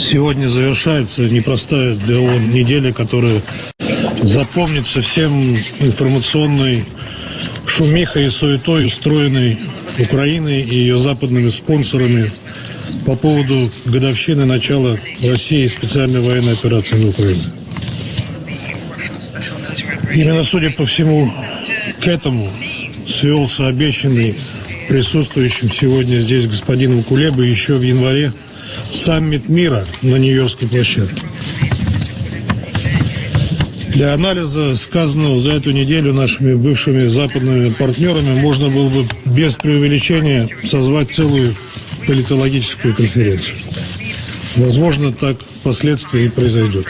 Сегодня завершается непростая для ООН неделя, которая запомнится всем информационной шумихой и суетой, устроенной Украиной и ее западными спонсорами по поводу годовщины начала России специальной военной операции на Украине. Именно, судя по всему, к этому свелся обещанный присутствующим сегодня здесь господином Кулебой еще в январе саммит мира на Нью-Йоркской площадке. Для анализа сказанного за эту неделю нашими бывшими западными партнерами можно было бы без преувеличения созвать целую политологическую конференцию. Возможно, так впоследствии и произойдет.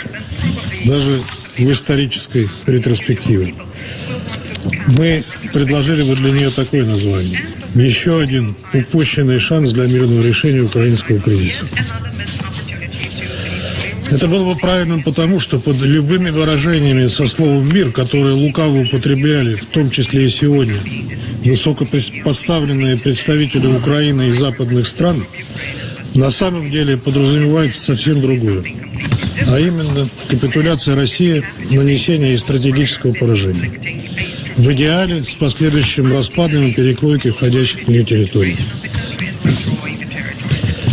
Даже в исторической ретроспективе. Мы предложили бы для нее такое название. Еще один упущенный шанс для мирного решения украинского кризиса. Это было бы правильным потому, что под любыми выражениями со словом «мир», которые лукаво употребляли, в том числе и сегодня, высокопоставленные представители Украины и западных стран, на самом деле подразумевается совсем другое. А именно капитуляция России, нанесение и стратегического поражения. В идеале с последующим распадом и перекройкой входящих в нее территорий.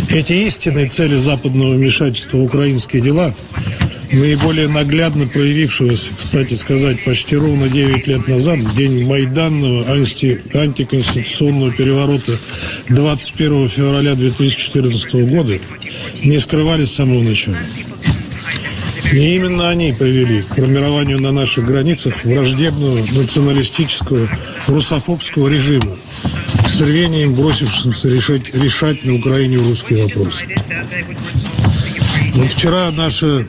Эти истинные цели западного вмешательства в украинские дела, наиболее наглядно проявившегося, кстати сказать, почти ровно 9 лет назад, в день Майданного анти антиконституционного переворота 21 февраля 2014 года, не скрывались с самого начала. И именно они привели к формированию на наших границах враждебного националистического русофобского режима, с рвением бросившимся решать, решать на Украине русский вопрос. Вот вчера наша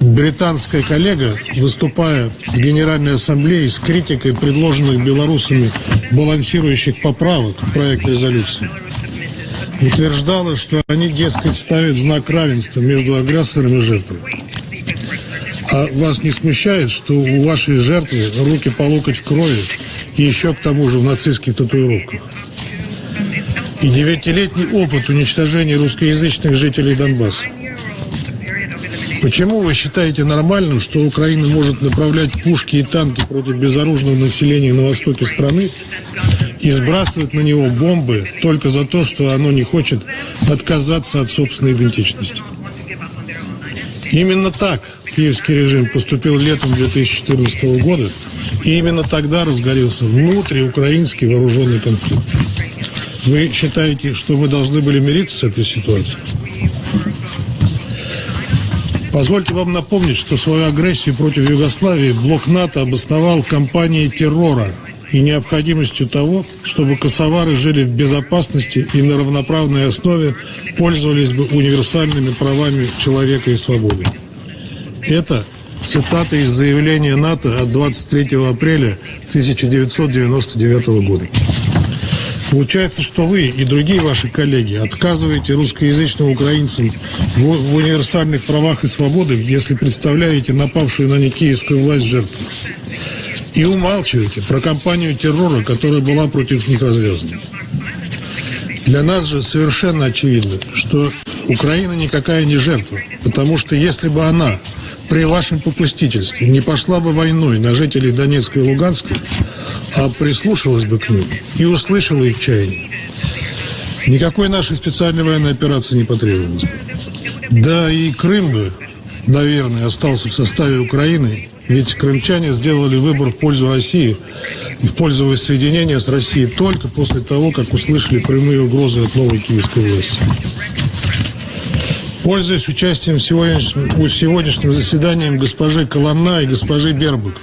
британская коллега, выступая в Генеральной Ассамблее с критикой предложенных белорусами балансирующих поправок в проект резолюции, утверждала, что они, дескать, ставят знак равенства между агрессором и жертвой. А вас не смущает, что у вашей жертвы руки по локоть в крови и еще к тому же в нацистских татуировках? И девятилетний опыт уничтожения русскоязычных жителей Донбасса. Почему вы считаете нормальным, что Украина может направлять пушки и танки против безоружного населения на востоке страны и сбрасывать на него бомбы только за то, что оно не хочет отказаться от собственной идентичности? Именно так киевский режим поступил летом 2014 года, и именно тогда разгорелся внутриукраинский вооруженный конфликт. Вы считаете, что мы должны были мириться с этой ситуацией? Позвольте вам напомнить, что свою агрессию против Югославии блок НАТО обосновал кампанией террора и необходимостью того, чтобы косовары жили в безопасности и на равноправной основе пользовались бы универсальными правами человека и свободы. Это цитата из заявления НАТО от 23 апреля 1999 года. Получается, что вы и другие ваши коллеги отказываете русскоязычным украинцам в, в универсальных правах и свободах, если представляете напавшую на них киевскую власть жертву. И умалчиваете про кампанию террора, которая была против них развязана. Для нас же совершенно очевидно, что Украина никакая не жертва, потому что если бы она при вашем попустительстве не пошла бы войной на жителей Донецка и Луганска, а прислушалась бы к ним и услышала их чаяние, никакой нашей специальной военной операции не потребовалось бы. Да и Крым бы, наверное, остался в составе Украины, ведь крымчане сделали выбор в пользу России и в пользу воссоединения с Россией только после того, как услышали прямые угрозы от новой киевской власти. Пользуясь участием сегодняшним, сегодняшним заседанием госпожи Коломна и госпожи Бербук,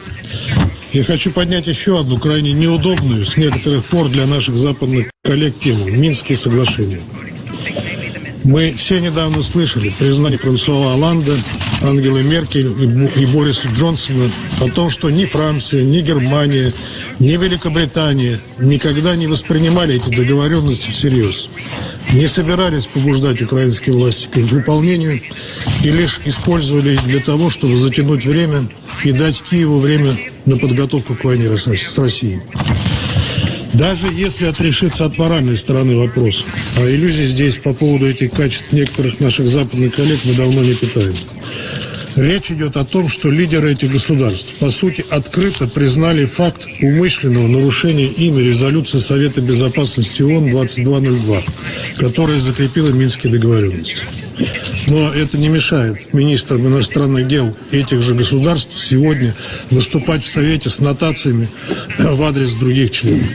я хочу поднять еще одну крайне неудобную с некоторых пор для наших западных коллег тему – Минские соглашения. Мы все недавно слышали признание Франсуа Оланда, Ангелы Меркель и Бориса Джонсона о том, что ни Франция, ни Германия, ни Великобритания никогда не воспринимали эти договоренности всерьез, не собирались побуждать украинские власти к их выполнению и лишь использовали для того, чтобы затянуть время и дать Киеву время на подготовку к войне с Россией. Даже если отрешиться от моральной стороны вопроса, а иллюзий здесь по поводу этих качеств некоторых наших западных коллег мы давно не питаем. Речь идет о том, что лидеры этих государств, по сути, открыто признали факт умышленного нарушения ими резолюции Совета Безопасности ООН 2202, которая закрепила Минские договоренности. Но это не мешает министрам иностранных дел этих же государств сегодня выступать в Совете с нотациями в адрес других членов.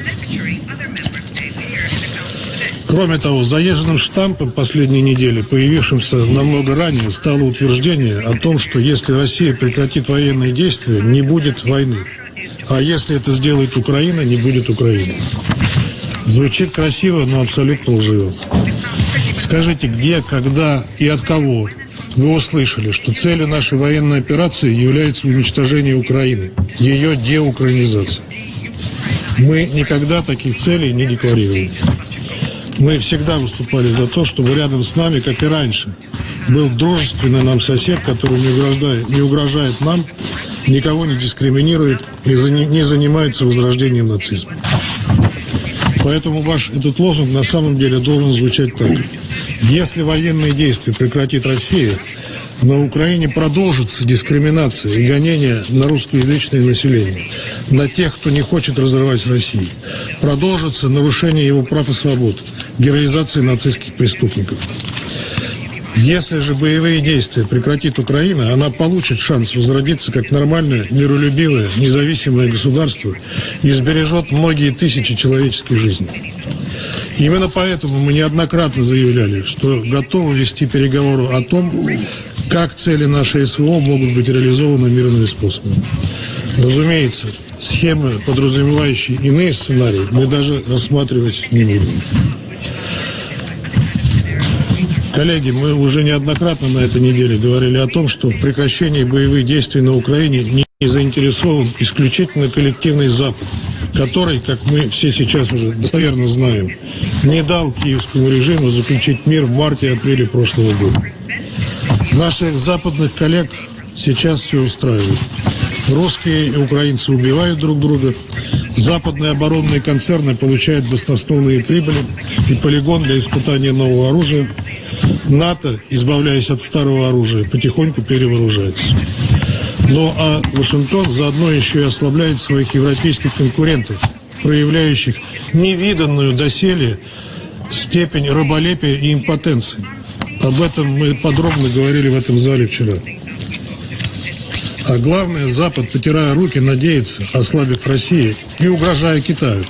Кроме того, заезженным штампом последней недели, появившимся намного ранее, стало утверждение о том, что если Россия прекратит военные действия, не будет войны. А если это сделает Украина, не будет Украины. Звучит красиво, но абсолютно лживо. Скажите, где, когда и от кого вы услышали, что целью нашей военной операции является уничтожение Украины, ее деукраинизация? Мы никогда таких целей не декларировали. Мы всегда выступали за то, чтобы рядом с нами, как и раньше, был дружественный нам сосед, который не угрожает, не угрожает нам, никого не дискриминирует и не занимается возрождением нацизма. Поэтому ваш этот лозунг на самом деле должен звучать так. Если военные действия прекратит Россия, на Украине продолжится дискриминация и гонение на русскоязычное население, на тех, кто не хочет разрывать с Россией. Продолжится нарушение его прав и свобод, героизация нацистских преступников. Если же боевые действия прекратит Украина, она получит шанс возродиться как нормальное, миролюбивое, независимое государство и сбережет многие тысячи человеческих жизней. Именно поэтому мы неоднократно заявляли, что готовы вести переговоры о том, как цели нашей СВО могут быть реализованы мирными способами. Разумеется, схемы, подразумевающие иные сценарии, мы даже рассматривать не будем. Коллеги, мы уже неоднократно на этой неделе говорили о том, что в прекращении боевых действий на Украине не заинтересован исключительно коллективный Запад, который, как мы все сейчас уже достоверно знаем, не дал киевскому режиму заключить мир в марте-апреле прошлого года. Наших западных коллег сейчас все устраивает. Русские и украинцы убивают друг друга, западные оборонные концерны получают баснословные прибыли и полигон для испытания нового оружия. НАТО, избавляясь от старого оружия, потихоньку перевооружается. Ну а Вашингтон заодно еще и ослабляет своих европейских конкурентов, проявляющих невиданную доселе степень раболепия и импотенции. Об этом мы подробно говорили в этом зале вчера. А главное, Запад, потирая руки, надеется, ослабив Россию и угрожая Китаю,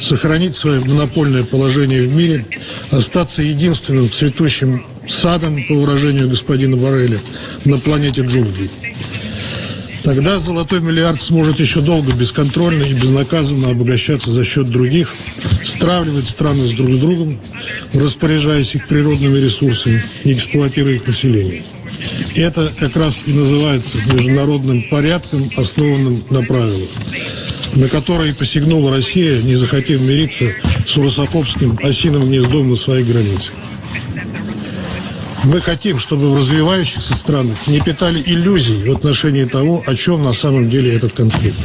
сохранить свое монопольное положение в мире, остаться единственным цветущим садом, по выражению господина Барреля, на планете джунглей. Тогда золотой миллиард сможет еще долго бесконтрольно и безнаказанно обогащаться за счет других, стравливать страны с друг с другом, распоряжаясь их природными ресурсами и эксплуатируя их население. Это как раз и называется международным порядком, основанным на правилах, на которые посягнула Россия, не захотев мириться с русофобским осиным гнездом на своей границе. Мы хотим, чтобы в развивающихся странах не питали иллюзий в отношении того, о чем на самом деле этот конфликт.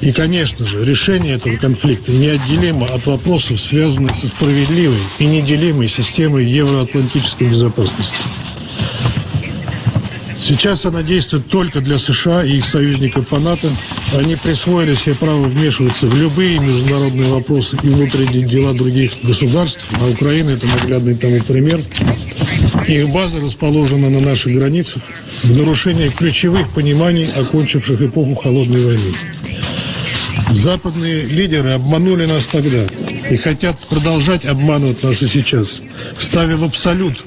И, конечно же, решение этого конфликта неотделимо от вопросов, связанных со справедливой и неделимой системой евроатлантической безопасности. Сейчас она действует только для США и их союзников по НАТО. Они присвоили себе право вмешиваться в любые международные вопросы и внутренние дела других государств, а Украина – это наглядный тому пример. Их база расположена на наших границах в нарушении ключевых пониманий, окончивших эпоху Холодной войны. Западные лидеры обманули нас тогда и хотят продолжать обманывать нас и сейчас, ставя в абсолют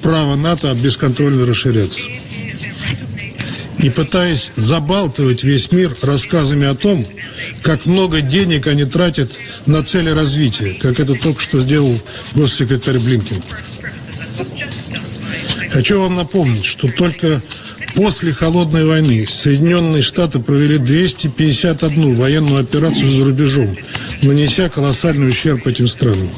право НАТО бесконтрольно расширяться и пытаясь забалтывать весь мир рассказами о том, как много денег они тратят на цели развития, как это только что сделал госсекретарь Блинкин. Хочу вам напомнить, что только после Холодной войны Соединенные Штаты провели 251 военную операцию за рубежом, нанеся колоссальный ущерб этим странам.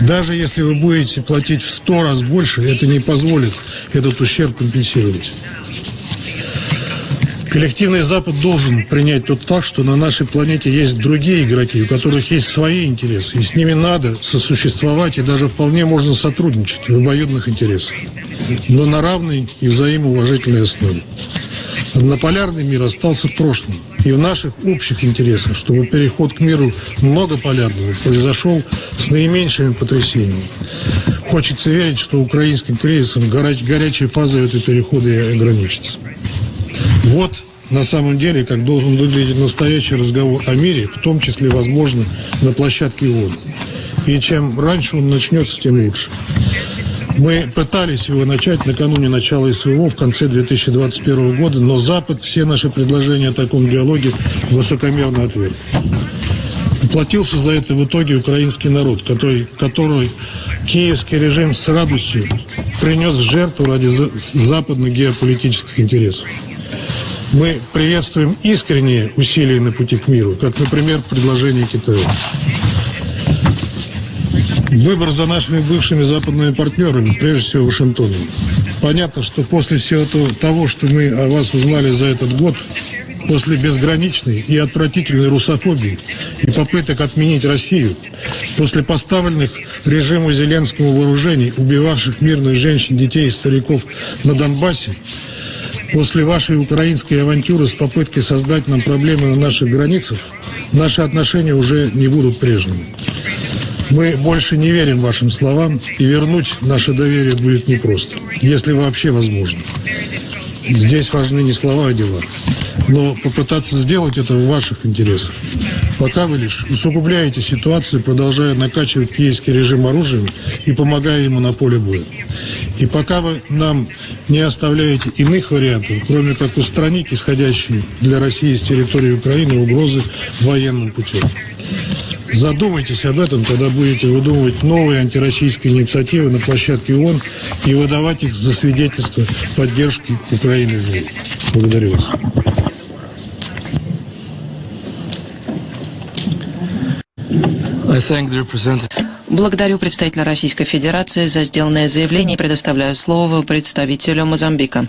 Даже если вы будете платить в 100 раз больше, это не позволит этот ущерб компенсировать. Коллективный Запад должен принять тот факт, что на нашей планете есть другие игроки, у которых есть свои интересы, и с ними надо сосуществовать, и даже вполне можно сотрудничать в обоюдных интересах, но на равной и взаимоуважительной основе. Однополярный мир остался в прошлом, и в наших общих интересах, чтобы переход к миру многополярному произошел с наименьшими потрясениями. Хочется верить, что украинским кризисом горячей фазой этого перехода и ограничится. Вот на самом деле, как должен выглядеть настоящий разговор о мире, в том числе, возможно, на площадке ООН. И чем раньше он начнется, тем лучше. Мы пытались его начать накануне начала СВО в конце 2021 года, но Запад все наши предложения о таком диалоге высокомерно отверг. Платился за это в итоге украинский народ, который, который киевский режим с радостью принес жертву ради западных геополитических интересов. Мы приветствуем искренние усилия на пути к миру, как, например, предложение Китая. Выбор за нашими бывшими западными партнерами, прежде всего Вашингтоном. Понятно, что после всего того, что мы о вас узнали за этот год, после безграничной и отвратительной русофобии и попыток отменить Россию, после поставленных режиму Зеленскому вооружений, убивавших мирных женщин, детей и стариков на Донбассе, После вашей украинской авантюры с попыткой создать нам проблемы на наших границах, наши отношения уже не будут прежними. Мы больше не верим вашим словам, и вернуть наше доверие будет непросто, если вообще возможно. Здесь важны не слова, а дела. Но попытаться сделать это в ваших интересах. Пока вы лишь усугубляете ситуацию, продолжая накачивать киевский режим оружием и помогая ему на поле боя. И пока вы нам не оставляете иных вариантов, кроме как устранить исходящие для России с территории Украины угрозы военным путем. Задумайтесь об этом, когда будете выдумывать новые антироссийские инициативы на площадке ООН и выдавать их за свидетельство поддержки Украины в мире. Благодарю вас. Благодарю представителя Российской Федерации за сделанное заявление и предоставляю слово представителю Мозамбика.